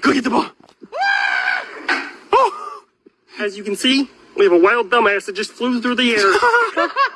Go get the ball. As you can see, we have a wild dumbass that just flew through the air.